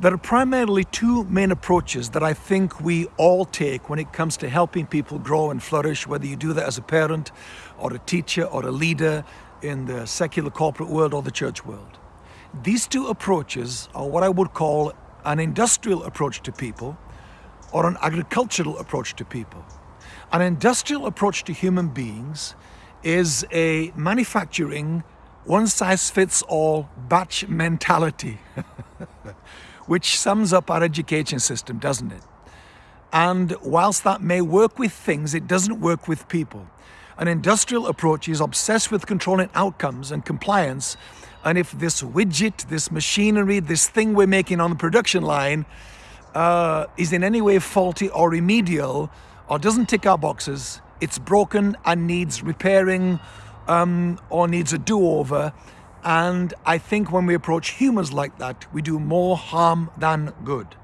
There are primarily two main approaches that I think we all take when it comes to helping people grow and flourish, whether you do that as a parent or a teacher or a leader in the secular corporate world or the church world. These two approaches are what I would call an industrial approach to people or an agricultural approach to people. An industrial approach to human beings is a manufacturing one-size-fits-all batch mentality, which sums up our education system, doesn't it? And whilst that may work with things, it doesn't work with people. An industrial approach is obsessed with controlling outcomes and compliance. And if this widget, this machinery, this thing we're making on the production line uh, is in any way faulty or remedial or doesn't tick our boxes, it's broken and needs repairing um, or needs a do-over. And I think when we approach humans like that, we do more harm than good.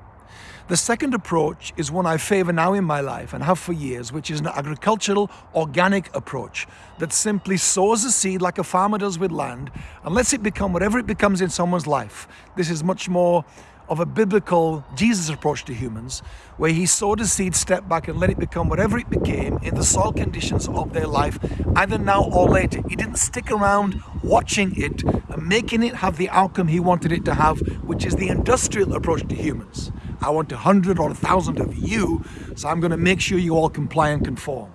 The second approach is one I favor now in my life and have for years, which is an agricultural organic approach that simply sows a seed like a farmer does with land and lets it become whatever it becomes in someone's life. This is much more of a biblical Jesus approach to humans, where he sowed a seed, stepped back and let it become whatever it became in the soil conditions of their life, either now or later. He didn't stick around watching it and making it have the outcome he wanted it to have, which is the industrial approach to humans. I want a hundred or a thousand of you, so I'm going to make sure you all comply and conform.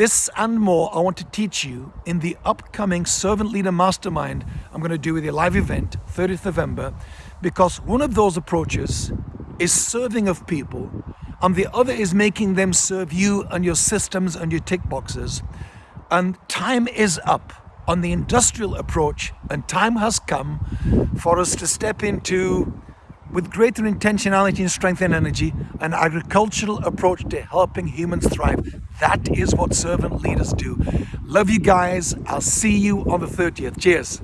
This and more I want to teach you in the upcoming Servant Leader Mastermind I'm going to do with a live event, 30th November, because one of those approaches is serving of people and the other is making them serve you and your systems and your tick boxes. And time is up on the industrial approach and time has come for us to step into with greater intentionality and strength and energy, an agricultural approach to helping humans thrive. That is what servant leaders do. Love you guys. I'll see you on the 30th. Cheers.